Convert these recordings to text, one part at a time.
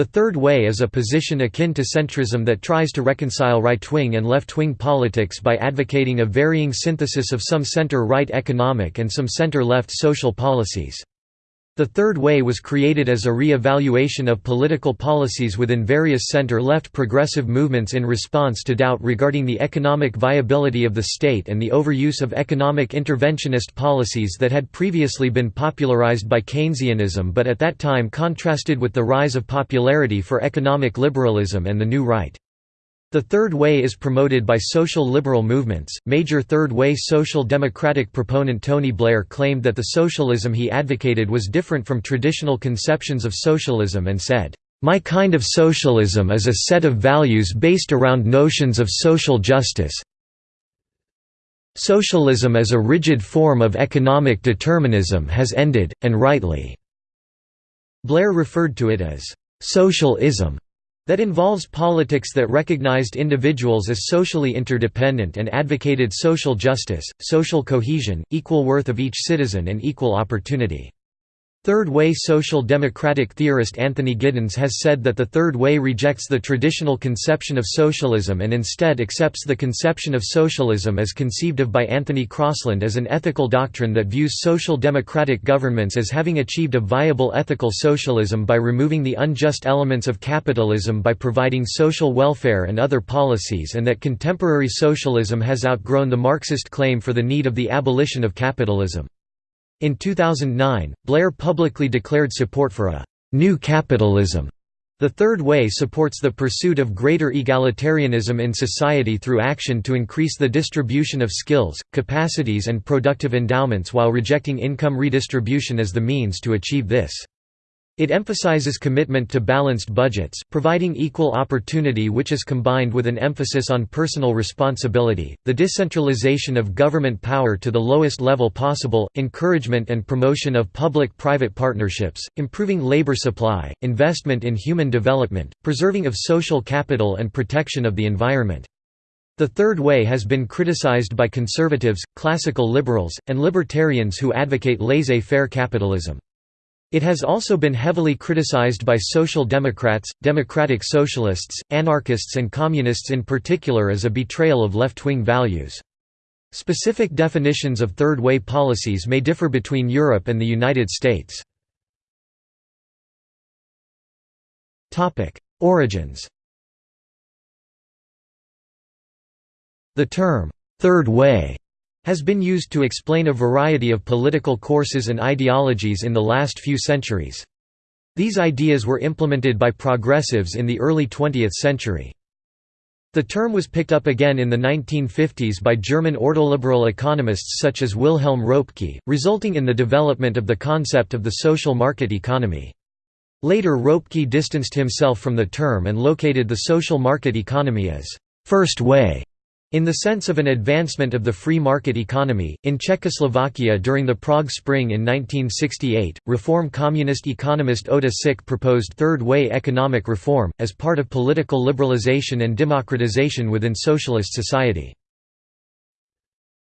The Third Way is a position akin to centrism that tries to reconcile right-wing and left-wing politics by advocating a varying synthesis of some center-right economic and some center-left social policies. The Third Way was created as a re-evaluation of political policies within various center-left progressive movements in response to doubt regarding the economic viability of the state and the overuse of economic interventionist policies that had previously been popularized by Keynesianism but at that time contrasted with the rise of popularity for economic liberalism and the New Right. The Third Way is promoted by social liberal movements. Major Third Way social democratic proponent Tony Blair claimed that the socialism he advocated was different from traditional conceptions of socialism and said, My kind of socialism is a set of values based around notions of social justice. Socialism as a rigid form of economic determinism has ended, and rightly." Blair referred to it as, "...socialism." that involves politics that recognized individuals as socially interdependent and advocated social justice, social cohesion, equal worth of each citizen and equal opportunity. Third Way social democratic theorist Anthony Giddens has said that the Third Way rejects the traditional conception of socialism and instead accepts the conception of socialism as conceived of by Anthony Crosland as an ethical doctrine that views social democratic governments as having achieved a viable ethical socialism by removing the unjust elements of capitalism by providing social welfare and other policies and that contemporary socialism has outgrown the Marxist claim for the need of the abolition of capitalism. In 2009, Blair publicly declared support for a «new capitalism». The Third Way supports the pursuit of greater egalitarianism in society through action to increase the distribution of skills, capacities and productive endowments while rejecting income redistribution as the means to achieve this. It emphasizes commitment to balanced budgets, providing equal opportunity which is combined with an emphasis on personal responsibility, the decentralization of government power to the lowest level possible, encouragement and promotion of public-private partnerships, improving labor supply, investment in human development, preserving of social capital and protection of the environment. The Third Way has been criticized by conservatives, classical liberals, and libertarians who advocate laissez-faire capitalism. It has also been heavily criticized by social democrats, democratic socialists, anarchists and communists in particular as a betrayal of left-wing values. Specific definitions of Third Way policies may differ between Europe and the United States. Origins The term, Third Way has been used to explain a variety of political courses and ideologies in the last few centuries. These ideas were implemented by progressives in the early 20th century. The term was picked up again in the 1950s by German ordoliberal economists such as Wilhelm Röpke, resulting in the development of the concept of the social market economy. Later Röpke distanced himself from the term and located the social market economy as first way in the sense of an advancement of the free market economy, in Czechoslovakia during the Prague Spring in 1968, Reform Communist economist Ota Sik proposed third-way economic reform, as part of political liberalization and democratization within socialist society.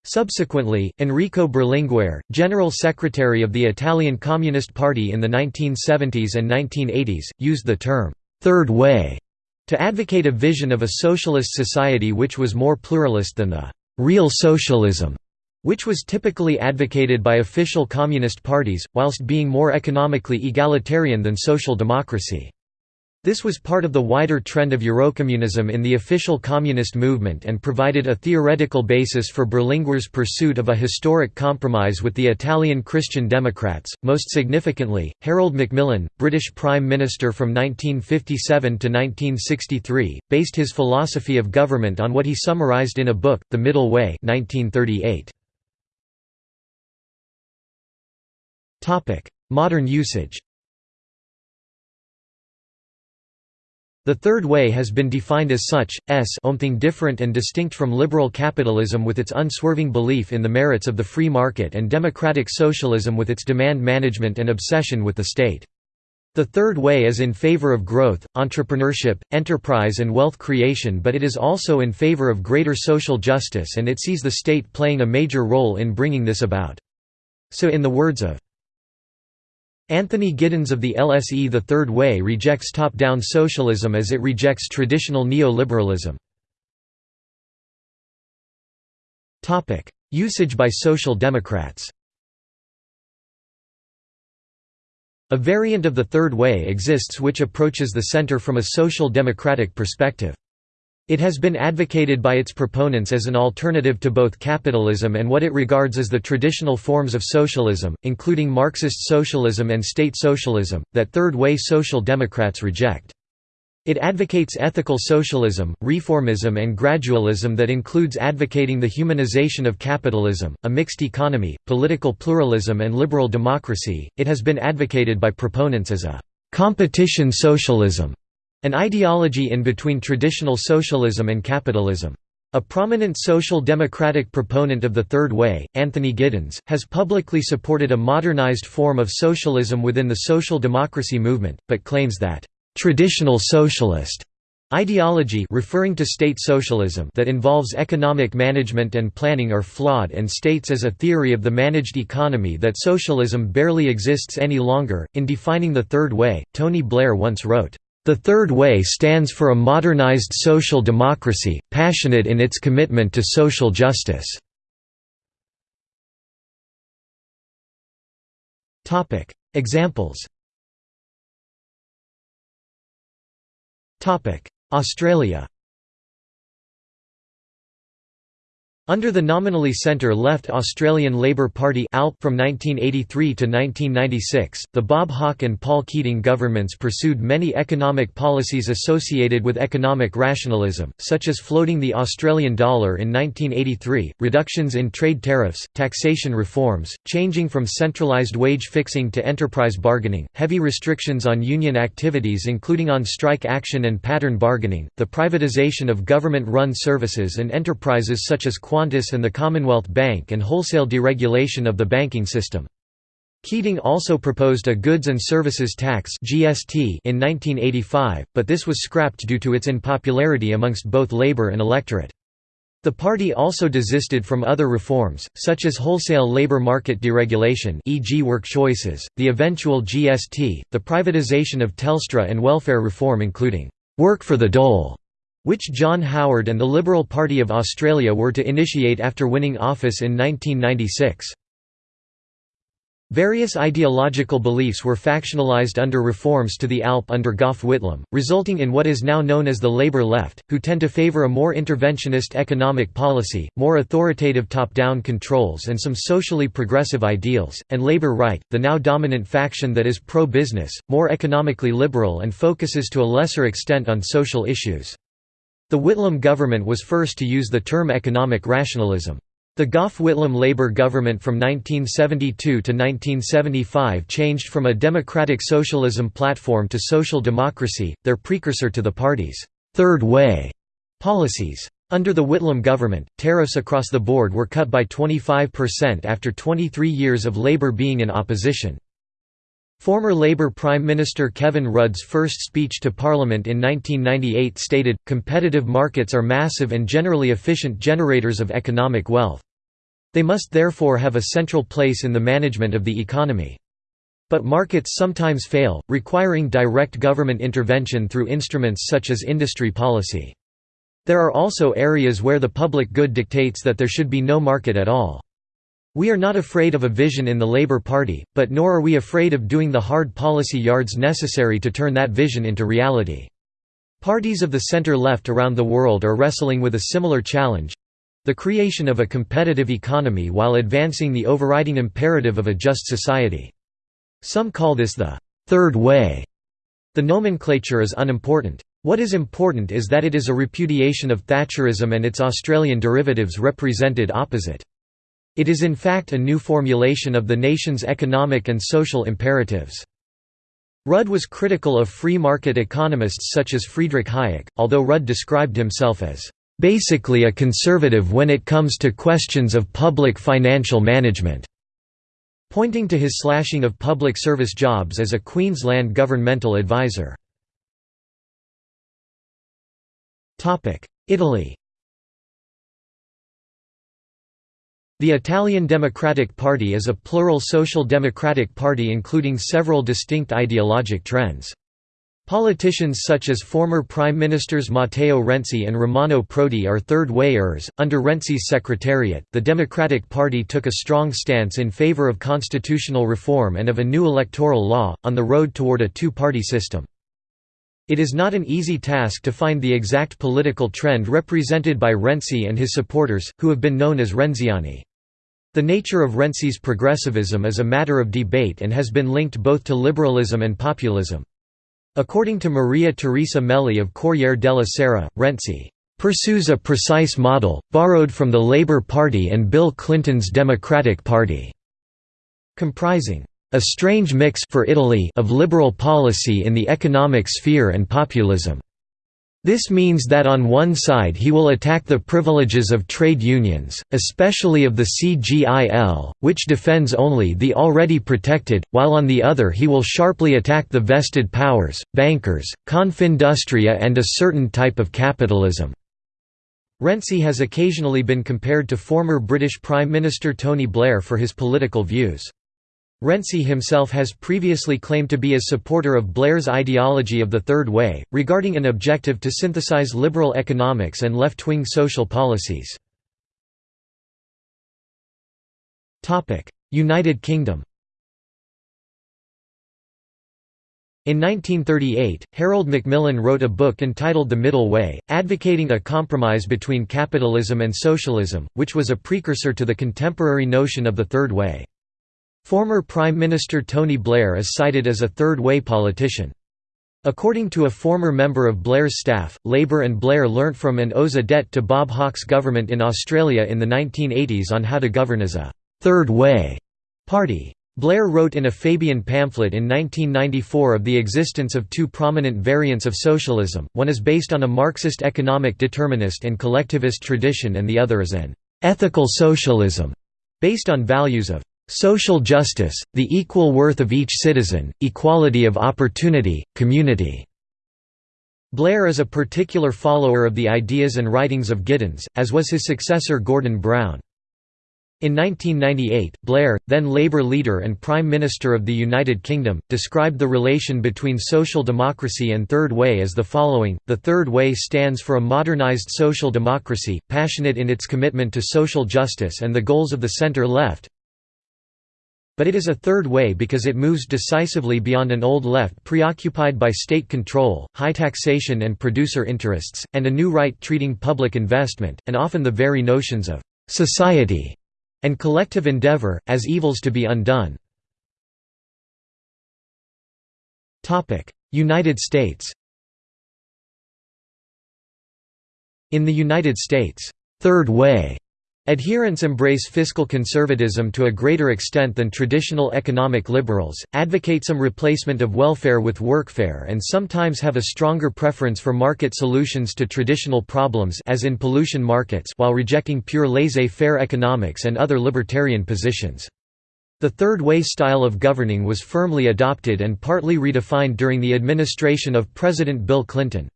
Subsequently, Enrico Berlinguer, General Secretary of the Italian Communist Party in the 1970s and 1980s, used the term, Third Way to advocate a vision of a socialist society which was more pluralist than the «real socialism», which was typically advocated by official communist parties, whilst being more economically egalitarian than social democracy. This was part of the wider trend of Eurocommunism in the official communist movement and provided a theoretical basis for Berlinguer's pursuit of a historic compromise with the Italian Christian Democrats. Most significantly, Harold Macmillan, British Prime Minister from 1957 to 1963, based his philosophy of government on what he summarized in a book, The Middle Way 1938. Modern usage The Third Way has been defined as such, s something different and distinct from liberal capitalism with its unswerving belief in the merits of the free market and democratic socialism with its demand management and obsession with the state. The Third Way is in favor of growth, entrepreneurship, enterprise and wealth creation but it is also in favor of greater social justice and it sees the state playing a major role in bringing this about. So in the words of Anthony Giddens of the LSE The Third Way rejects top-down socialism as it rejects traditional neoliberalism. Usage by Social Democrats A variant of the Third Way exists which approaches the center from a social democratic perspective. It has been advocated by its proponents as an alternative to both capitalism and what it regards as the traditional forms of socialism, including Marxist socialism and state socialism, that Third Way Social Democrats reject. It advocates ethical socialism, reformism and gradualism that includes advocating the humanization of capitalism, a mixed economy, political pluralism and liberal democracy. It has been advocated by proponents as a competition socialism an ideology in between traditional socialism and capitalism. A prominent social democratic proponent of the Third Way, Anthony Giddens, has publicly supported a modernized form of socialism within the social democracy movement, but claims that, "...traditional socialist." Ideology referring to state socialism that involves economic management and planning are flawed and states as a theory of the managed economy that socialism barely exists any longer. In defining the Third Way, Tony Blair once wrote, the Third Way stands for a modernized social democracy, passionate in its commitment to social justice. Examples Australia Under the nominally centre-left Australian Labor Party from 1983 to 1996, the Bob Hawke and Paul Keating governments pursued many economic policies associated with economic rationalism, such as floating the Australian dollar in 1983, reductions in trade tariffs, taxation reforms, changing from centralised wage fixing to enterprise bargaining, heavy restrictions on union activities including on strike action and pattern bargaining, the privatisation of government-run services and enterprises such as and the Commonwealth Bank and wholesale deregulation of the banking system. Keating also proposed a goods and services tax (GST) in 1985, but this was scrapped due to its unpopularity amongst both labor and electorate. The party also desisted from other reforms, such as wholesale labor market deregulation e.g. work choices, the eventual GST, the privatization of Telstra and welfare reform including, "...work for the dole", which John Howard and the Liberal Party of Australia were to initiate after winning office in 1996. Various ideological beliefs were factionalized under reforms to the ALP under Gough Whitlam, resulting in what is now known as the Labour left, who tend to favour a more interventionist economic policy, more authoritative top-down controls and some socially progressive ideals, and Labour right, the now dominant faction that is pro-business, more economically liberal and focuses to a lesser extent on social issues. The Whitlam government was first to use the term economic rationalism. The Gough-Whitlam Labour government from 1972 to 1975 changed from a democratic socialism platform to social democracy, their precursor to the party's Third Way policies. Under the Whitlam government, tariffs across the board were cut by 25% after 23 years of Labour being in opposition. Former Labour Prime Minister Kevin Rudd's first speech to Parliament in 1998 stated, competitive markets are massive and generally efficient generators of economic wealth. They must therefore have a central place in the management of the economy. But markets sometimes fail, requiring direct government intervention through instruments such as industry policy. There are also areas where the public good dictates that there should be no market at all. We are not afraid of a vision in the Labour Party, but nor are we afraid of doing the hard policy yards necessary to turn that vision into reality. Parties of the centre-left around the world are wrestling with a similar challenge—the creation of a competitive economy while advancing the overriding imperative of a just society. Some call this the third way. The nomenclature is unimportant. What is important is that it is a repudiation of Thatcherism and its Australian derivatives represented opposite. It is in fact a new formulation of the nation's economic and social imperatives. Rudd was critical of free market economists such as Friedrich Hayek, although Rudd described himself as, "...basically a conservative when it comes to questions of public financial management." pointing to his slashing of public service jobs as a Queensland governmental advisor. Italy The Italian Democratic Party is a plural social democratic party including several distinct ideologic trends. Politicians such as former Prime Ministers Matteo Renzi and Romano Prodi are third-way-ers. Under Renzi's secretariat, the Democratic Party took a strong stance in favor of constitutional reform and of a new electoral law, on the road toward a two-party system. It is not an easy task to find the exact political trend represented by Renzi and his supporters, who have been known as Renziani. The nature of Renzi's progressivism is a matter of debate and has been linked both to liberalism and populism. According to Maria Teresa Melli of Corriere della Sera, Renzi pursues a precise model, borrowed from the Labour Party and Bill Clinton's Democratic Party, comprising a strange mix for Italy of liberal policy in the economic sphere and populism. This means that on one side he will attack the privileges of trade unions, especially of the CGIL, which defends only the already protected, while on the other he will sharply attack the vested powers, bankers, Confindustria and a certain type of capitalism. Renzi has occasionally been compared to former British Prime Minister Tony Blair for his political views. Renzi himself has previously claimed to be a supporter of Blair's ideology of the Third Way, regarding an objective to synthesize liberal economics and left-wing social policies. United Kingdom In 1938, Harold Macmillan wrote a book entitled The Middle Way, advocating a compromise between capitalism and socialism, which was a precursor to the contemporary notion of the Third Way. Former Prime Minister Tony Blair is cited as a third-way politician. According to a former member of Blair's staff, Labour and Blair learnt from and owes a debt to Bob Hawke's government in Australia in the 1980s on how to govern as a third-way party. Blair wrote in a Fabian pamphlet in 1994 of the existence of two prominent variants of socialism, one is based on a Marxist economic determinist and collectivist tradition and the other is an «ethical socialism» based on values of Social justice, the equal worth of each citizen, equality of opportunity, community." Blair is a particular follower of the ideas and writings of Giddens, as was his successor Gordon Brown. In 1998, Blair, then Labour leader and Prime Minister of the United Kingdom, described the relation between social democracy and Third Way as the following, The Third Way stands for a modernised social democracy, passionate in its commitment to social justice and the goals of the centre-left, but it is a third way because it moves decisively beyond an old left preoccupied by state control, high taxation and producer interests, and a new right treating public investment, and often the very notions of «society» and collective endeavor, as evils to be undone. United States In the United States, Third Way Adherents embrace fiscal conservatism to a greater extent than traditional economic liberals, advocate some replacement of welfare with workfare and sometimes have a stronger preference for market solutions to traditional problems as in pollution markets while rejecting pure laissez-faire economics and other libertarian positions. The Third Way style of governing was firmly adopted and partly redefined during the administration of President Bill Clinton.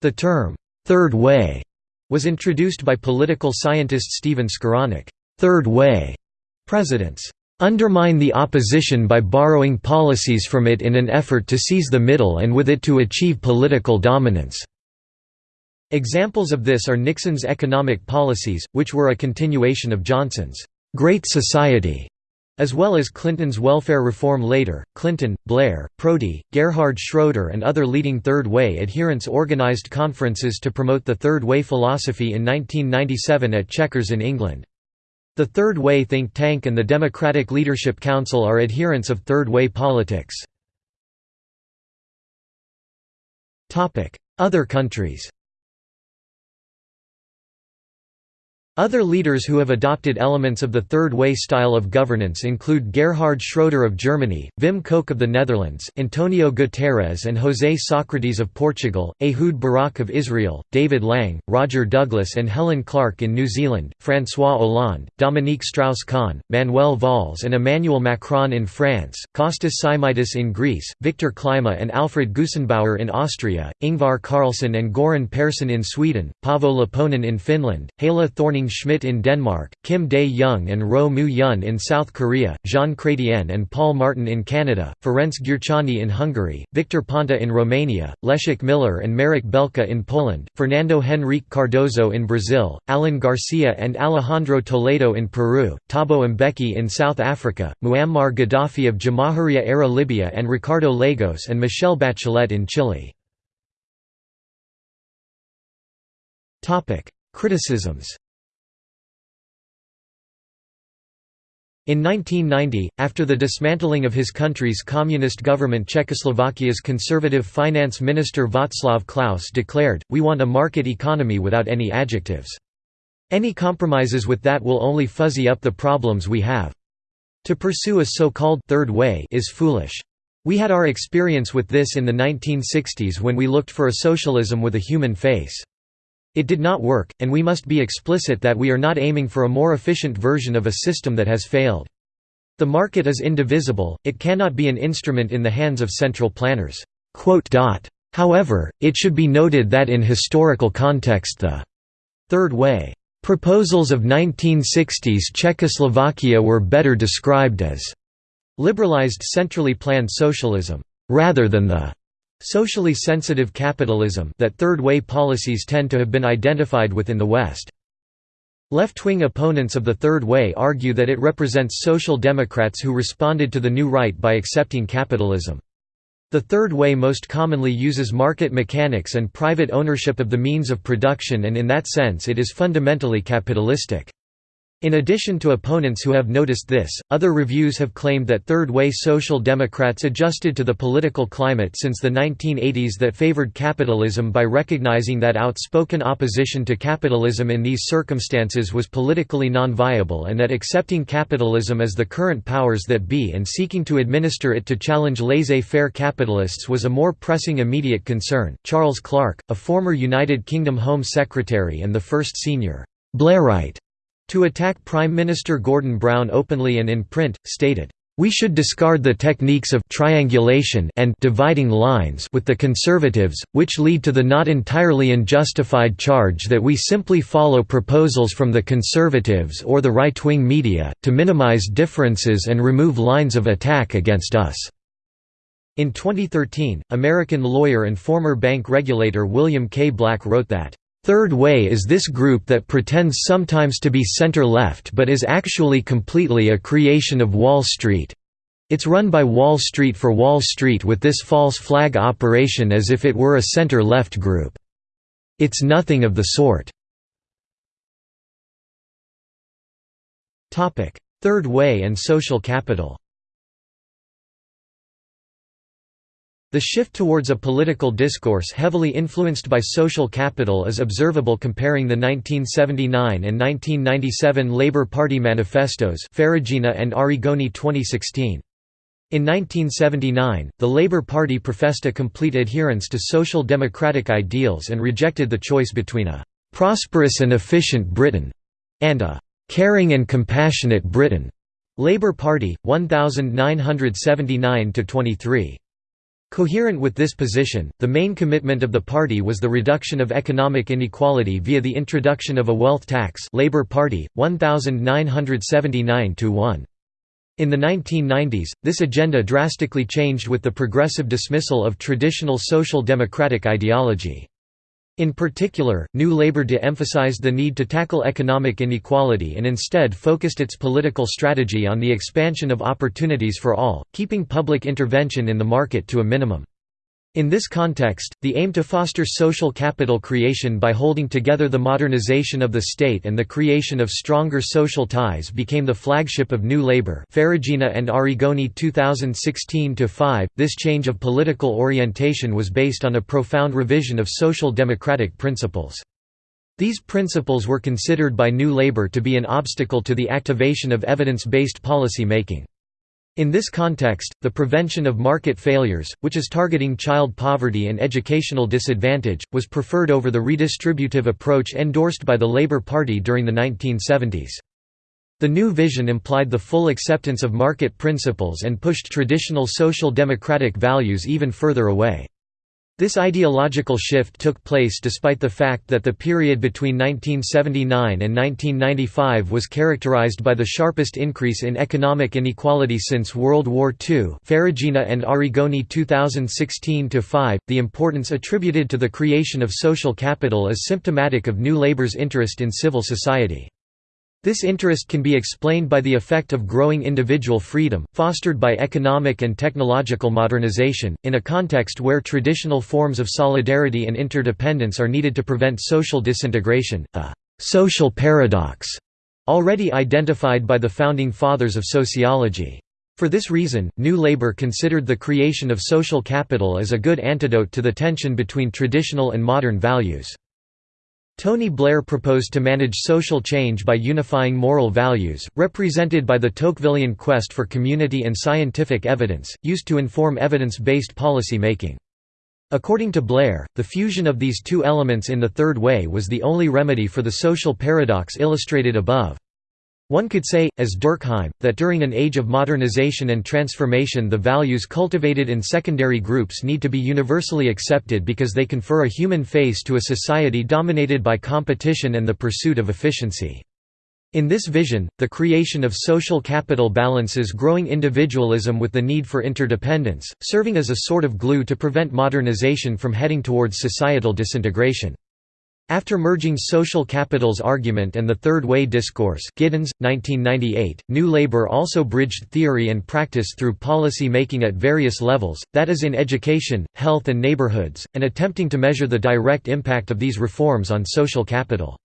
The term, Third Way was introduced by political scientist Stephen Skowronek. Third Way presidents undermine the opposition by borrowing policies from it in an effort to seize the middle and with it to achieve political dominance. Examples of this are Nixon's economic policies, which were a continuation of Johnson's Great Society as well as Clinton's welfare reform later, Clinton, Blair, Prodi, Gerhard Schroeder and other leading Third Way adherents organized conferences to promote the Third Way philosophy in 1997 at Chequers in England. The Third Way think tank and the Democratic Leadership Council are adherents of Third Way politics. Other countries Other leaders who have adopted elements of the Third Way style of governance include Gerhard Schroeder of Germany, Wim Kok of the Netherlands, Antonio Guterres and José Socrates of Portugal, Ehud Barak of Israel, David Lange, Roger Douglas and Helen Clark in New Zealand, François Hollande, Dominique Strauss-Kahn, Manuel Valls and Emmanuel Macron in France, Kostas Simitis in Greece, Viktor Klima and Alfred Gusenbauer in Austria, Ingvar Carlsson and Göran Persson in Sweden, Paavo Lipponen in Finland, Helle Thorning Schmidt in Denmark, Kim Dae-jung and Roh Moo-hyun in South Korea, Jean Chrétien and Paul Martin in Canada, Ferenc Gyurcsány in Hungary, Victor Ponta in Romania, Leszek Miller and Marek Belka in Poland, Fernando Henrique Cardoso in Brazil, Alan Garcia and Alejandro Toledo in Peru, Thabo Mbeki in South Africa, Muammar Gaddafi of Jamahiriya-era Libya and Ricardo Lagos and Michelle Bachelet in Chile. Criticisms In 1990, after the dismantling of his country's communist government Czechoslovakia's conservative finance minister Václav Klaus declared, we want a market economy without any adjectives. Any compromises with that will only fuzzy up the problems we have. To pursue a so-called third way is foolish. We had our experience with this in the 1960s when we looked for a socialism with a human face. It did not work, and we must be explicit that we are not aiming for a more efficient version of a system that has failed. The market is indivisible, it cannot be an instrument in the hands of central planners. However, it should be noted that in historical context the Third Way proposals of 1960s Czechoslovakia were better described as liberalized centrally planned socialism, rather than the Socially sensitive capitalism that third-way policies tend to have been identified with in the West. Left-wing opponents of the Third Way argue that it represents social democrats who responded to the new right by accepting capitalism. The Third Way most commonly uses market mechanics and private ownership of the means of production and in that sense it is fundamentally capitalistic. In addition to opponents who have noticed this, other reviews have claimed that third-way social democrats adjusted to the political climate since the 1980s that favored capitalism by recognizing that outspoken opposition to capitalism in these circumstances was politically non-viable and that accepting capitalism as the current powers that be and seeking to administer it to challenge laissez-faire capitalists was a more pressing immediate concern. Charles Clarke, a former United Kingdom Home Secretary and the first senior Blairite to attack Prime Minister Gordon Brown openly and in print, stated, "...we should discard the techniques of triangulation and dividing lines with the Conservatives, which lead to the not entirely unjustified charge that we simply follow proposals from the Conservatives or the right-wing media, to minimize differences and remove lines of attack against us." In 2013, American lawyer and former bank regulator William K. Black wrote that, Third Way is this group that pretends sometimes to be center-left but is actually completely a creation of Wall Street. It's run by Wall Street for Wall Street with this false flag operation as if it were a center-left group. It's nothing of the sort. Third Way and social capital The shift towards a political discourse heavily influenced by social capital is observable comparing the 1979 and 1997 Labour Party manifestos Ferragina and Arrigoni 2016. In 1979, the Labour Party professed a complete adherence to social democratic ideals and rejected the choice between a «prosperous and efficient Britain» and a «caring and compassionate Britain». Labour Party, 1979–23. Coherent with this position, the main commitment of the party was the reduction of economic inequality via the introduction of a wealth tax Labour Party, 1979–1. In the 1990s, this agenda drastically changed with the progressive dismissal of traditional social democratic ideology. In particular, New Labour de-emphasized the need to tackle economic inequality and instead focused its political strategy on the expansion of opportunities for all, keeping public intervention in the market to a minimum. In this context, the aim to foster social capital creation by holding together the modernization of the state and the creation of stronger social ties became the flagship of New Labour Ferragina and Arrigoni 2016-5. This change of political orientation was based on a profound revision of social democratic principles. These principles were considered by New Labour to be an obstacle to the activation of evidence-based policy making. In this context, the prevention of market failures, which is targeting child poverty and educational disadvantage, was preferred over the redistributive approach endorsed by the Labour Party during the 1970s. The new vision implied the full acceptance of market principles and pushed traditional social democratic values even further away. This ideological shift took place despite the fact that the period between 1979 and 1995 was characterized by the sharpest increase in economic inequality since World War II Ferragina and Arrigoni 2016-5. The importance attributed to the creation of social capital is symptomatic of New Labour's interest in civil society. This interest can be explained by the effect of growing individual freedom, fostered by economic and technological modernization, in a context where traditional forms of solidarity and interdependence are needed to prevent social disintegration, a «social paradox» already identified by the founding fathers of sociology. For this reason, New Labour considered the creation of social capital as a good antidote to the tension between traditional and modern values. Tony Blair proposed to manage social change by unifying moral values, represented by the Tocquevillian quest for community and scientific evidence, used to inform evidence-based policy making. According to Blair, the fusion of these two elements in the Third Way was the only remedy for the social paradox illustrated above. One could say, as Durkheim, that during an age of modernization and transformation the values cultivated in secondary groups need to be universally accepted because they confer a human face to a society dominated by competition and the pursuit of efficiency. In this vision, the creation of social capital balances growing individualism with the need for interdependence, serving as a sort of glue to prevent modernization from heading towards societal disintegration. After merging social capital's argument and the Third Way discourse Giddens, 1998, New Labour also bridged theory and practice through policy making at various levels, that is in education, health and neighbourhoods, and attempting to measure the direct impact of these reforms on social capital.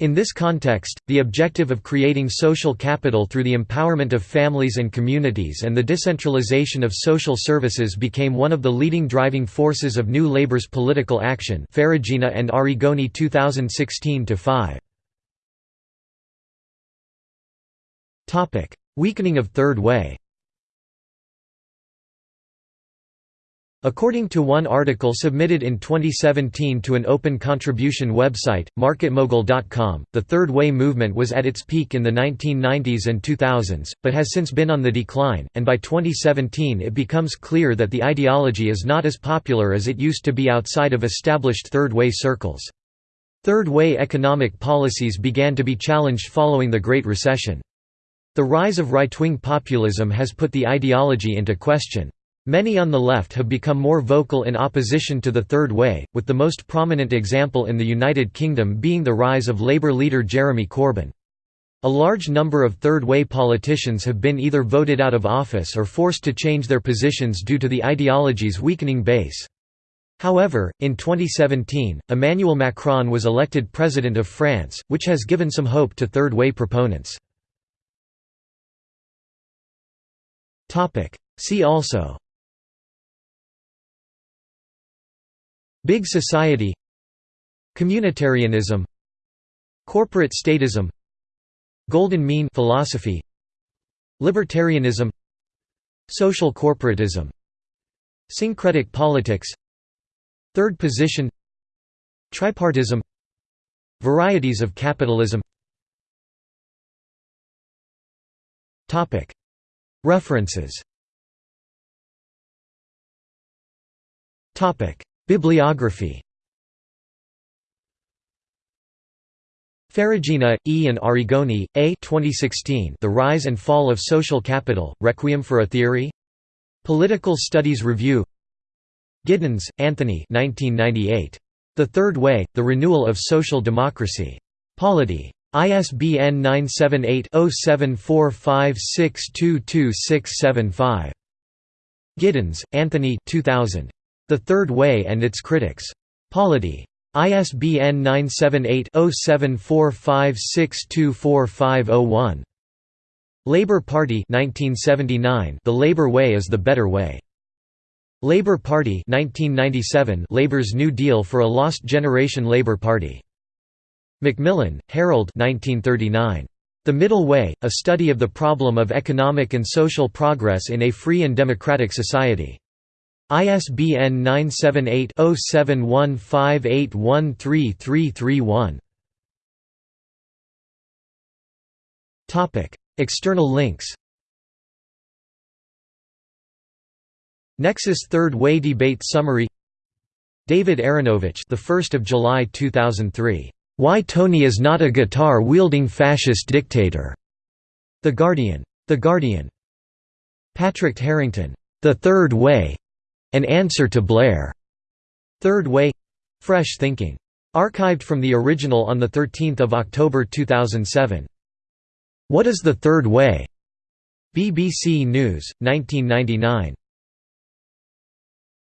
In this context, the objective of creating social capital through the empowerment of families and communities and the decentralization of social services became one of the leading driving forces of New Labour's political action Ferragina and Arrigoni 2016-5. Weakening of Third Way According to one article submitted in 2017 to an open contribution website, MarketMogul.com, the Third Way movement was at its peak in the 1990s and 2000s, but has since been on the decline, and by 2017 it becomes clear that the ideology is not as popular as it used to be outside of established Third Way circles. Third Way economic policies began to be challenged following the Great Recession. The rise of right-wing populism has put the ideology into question. Many on the left have become more vocal in opposition to the Third Way, with the most prominent example in the United Kingdom being the rise of Labour leader Jeremy Corbyn. A large number of Third Way politicians have been either voted out of office or forced to change their positions due to the ideology's weakening base. However, in 2017, Emmanuel Macron was elected President of France, which has given some hope to Third Way proponents. See also Big Society. Communitarianism. Corporate statism. Golden mean philosophy. Libertarianism. Social corporatism. Syncretic politics. Third position. Tripartism. Varieties of capitalism. References Bibliography Ferragina, E. and Arrigoni, A. 2016 The Rise and Fall of Social Capital, Requiem for a Theory? Political Studies Review Giddens, Anthony 1998. The Third Way, The Renewal of Social Democracy. Polity. ISBN 978-0745622675. Giddens, Anthony 2000. The Third Way and Its Critics. Polity. ISBN 978-0745624501. Labour Party 1979 The Labour Way is the Better Way. Labour Party 1997 Labour's New Deal for a Lost Generation Labour Party. Macmillan, Harold 1939. The Middle Way, A Study of the Problem of Economic and Social Progress in a Free and Democratic Society. ISBN 978-0715813331. External links Nexus Third Way Debate Summary David Aaronovitch, the 1st of July 2003. Why Tony is not a guitar-wielding fascist dictator. The Guardian. The Guardian. Patrick Harrington. The Third Way. An answer to Blair. Third Way. Fresh Thinking. Archived from the original on 13 October 2007. What is the Third Way? BBC News, 1999.